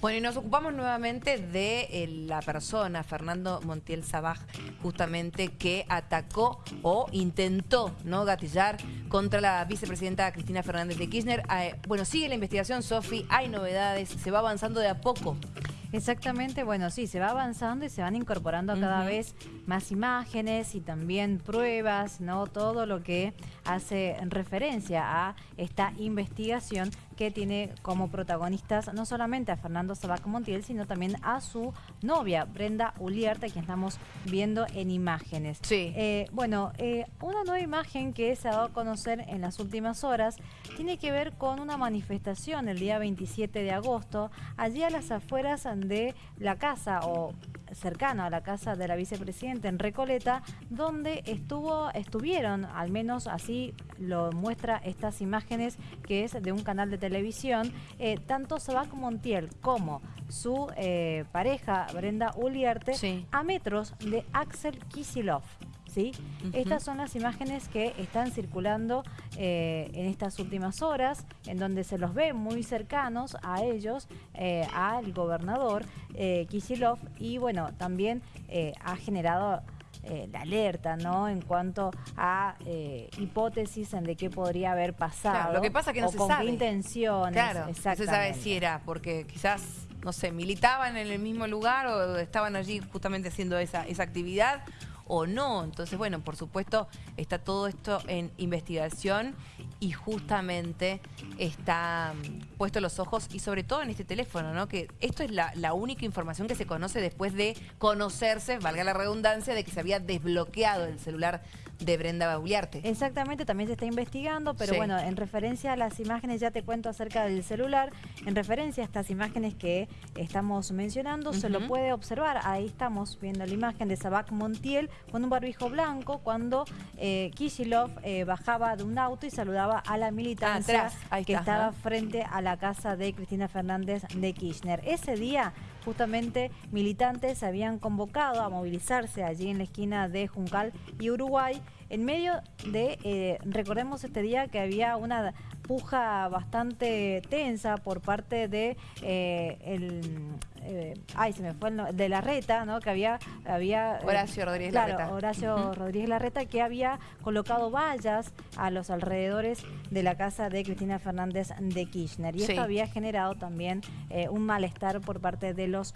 Bueno, y nos ocupamos nuevamente de eh, la persona, Fernando Montiel Sabaj, justamente que atacó o intentó no gatillar contra la vicepresidenta Cristina Fernández de Kirchner. Eh, bueno, sigue la investigación, Sofi, hay novedades, se va avanzando de a poco. Exactamente, bueno, sí, se va avanzando y se van incorporando cada vez más imágenes y también pruebas, ¿no? Todo lo que hace referencia a esta investigación que tiene como protagonistas no solamente a Fernando Sabac Montiel, sino también a su novia, Brenda Uliarte, que estamos viendo en imágenes. Sí. Eh, bueno, eh, una nueva imagen que se ha dado a conocer en las últimas horas tiene que ver con una manifestación el día 27 de agosto, allí a las afueras de la casa o cercano a la casa de la vicepresidenta en Recoleta, donde estuvo, estuvieron, al menos así lo muestra estas imágenes, que es de un canal de televisión, eh, tanto Sabac Montiel como su eh, pareja Brenda Uliarte a metros de Axel Kisilov. ¿Sí? Estas son las imágenes que están circulando eh, en estas últimas horas, en donde se los ve muy cercanos a ellos, eh, al gobernador eh, y bueno, también ha generado la alerta, ¿no? En cuanto a hipótesis en de qué podría haber pasado. lo que pasa que no se con sabe. qué intenciones. Claro, no se sabe si era porque quizás, no sé, militaban en el mismo lugar o estaban allí justamente haciendo esa, esa actividad o no. Entonces, bueno, por supuesto, está todo esto en investigación y justamente está mm, puesto los ojos y sobre todo en este teléfono, ¿no? Que esto es la, la, única información que se conoce después de conocerse, valga la redundancia, de que se había desbloqueado el celular de Brenda Bauliarte. Exactamente, también se está investigando, pero bueno, en referencia a las imágenes, ya te cuento acerca del celular, en referencia a estas imágenes que estamos mencionando, se lo puede observar, ahí estamos viendo la imagen de Sabac Montiel con un barbijo blanco cuando eh, Kishilov eh, bajaba de un auto y saludaba a la militancia que estaba frente a la casa de Cristina Fernández de Kirchner. Ese día justamente militantes habían convocado a movilizarse allí en la esquina de Juncal y Uruguay en medio de, eh, recordemos este día que había una puja bastante tensa por parte de eh, el eh, ay se me fue el de la reta no que había había Horacio Rodríguez claro, Larreta. Horacio Rodríguez Larreta que había colocado vallas a los alrededores de la casa de Cristina Fernández de Kirchner. Y esto había generado también un malestar por parte de los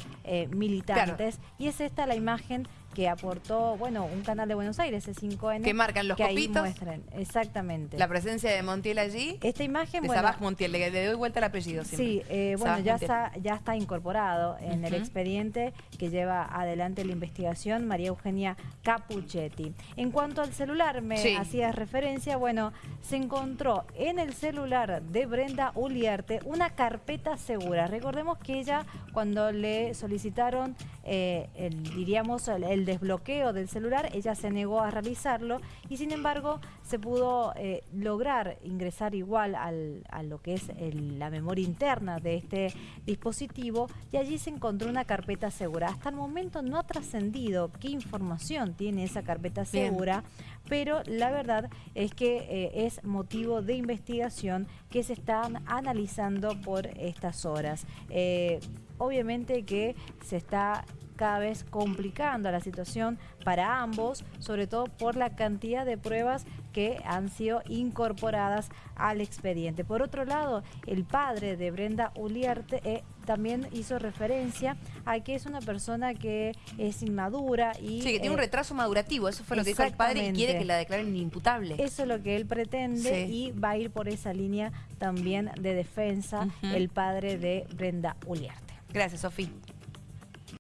militantes. Y es esta la imagen que aportó, bueno, un canal de Buenos Aires, C5N. Que marcan los copitos. exactamente. La presencia de Montiel allí. Esta imagen, de bueno. Montiel, le, doy vuelta el apellido siempre. Sí, eh, bueno, ya está, ya está incorporado en el expediente que lleva adelante la investigación María Eugenia Capuchetti. En cuanto al celular, me hacías referencia, bueno, se encontró en el celular de Brenda Uliarte una carpeta segura. Recordemos que ella, cuando le solicitaron, eh, el, diríamos, el desbloqueo del celular, ella se negó a realizarlo y sin embargo se pudo eh, lograr ingresar igual al, a lo que es la memoria interna de este dispositivo y allí se encontró una carpeta segura. Hasta el momento no ha trascendido qué información tiene esa carpeta segura, pero la verdad es que eh, es motivo de investigación que se están analizando por estas horas. Eh, obviamente que se está cada vez complicando la situación para ambos, sobre todo por la cantidad de pruebas que han sido incorporadas al expediente. Por otro lado, el padre de Brenda Uliarte eh, también hizo referencia a que es una persona que es inmadura y... Sí, que tiene un eh, retraso madurativo, eso fue lo que dijo el padre y quiere que la declaren imputable. Eso es lo que él pretende y va a ir por esa línea también de defensa el padre de Brenda Uliarte. Gracias, Sofía.